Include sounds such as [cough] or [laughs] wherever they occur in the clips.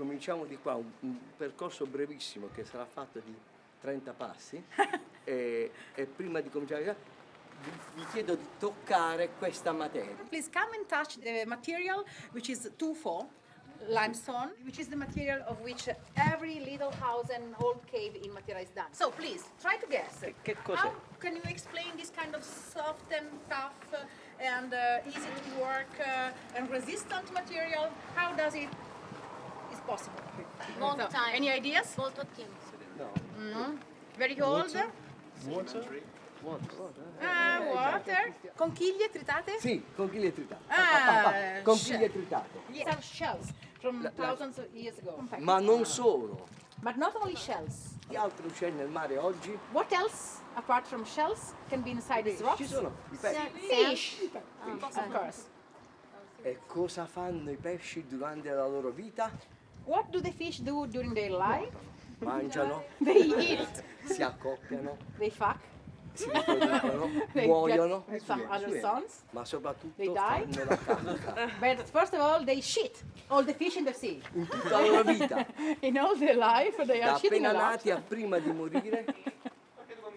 cominciamo di qua, un, un percorso brevissimo che sarà fatto di 30 passi [laughs] e, e prima di cominciare vi, vi chiedo di toccare questa materia. Please come and touch the material which is tufo, limestone, which is the material of which every little house and old cave in Matera is done. So please, try to guess. che cos'è? How can you explain this kind of soft and tough uh, and uh, easy to work uh, and resistant material? How does it possible? Long So, time. Any ideas? Molto tempo. No. Very old? Water? Water. Ah, water. Conchiglie tritate? Sì, conchiglie tritate. Ah, [laughs] conchiglie tritate. Some shells from thousands of years ago. Ma non solo. But not only shells. Che altro c'è nel mare oggi? What else, apart from shells, can be inside these rocks? Ci sono i pesci. Fish, of course. E cosa fanno i pesci durante la loro vita? What do the fish do during their life? Mangiano, [laughs] They eat, si accoppiano, they fuck, si riproducono, [laughs] they muoiono, some other sons. ma soprattutto They die? fanno la cacca [laughs] But first of all, they shit. All the fish in the sea. in tutta la vita. In all their life, they Da are shitting appena a lot. nati a prima di morire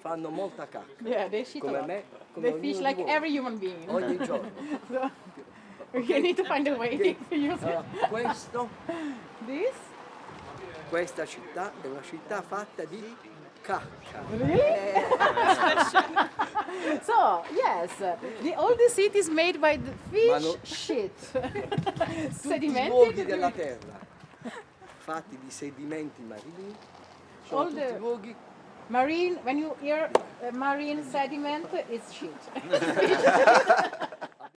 fanno molta cacca. Yeah, they shit a Come lot. me, come They fish like every human being. Ogni giorno. So, you need to find a way to use Allora, questo. Questa città è una città fatta di cacca. [laughs] So, yes, the oldest city is made by the fish no- shit. [laughs] Tutti i luoghi della terra fatti di sedimenti marini sono All tutti the- luoghi Marine, when you hear uh, marine sediment, it's shit. [laughs]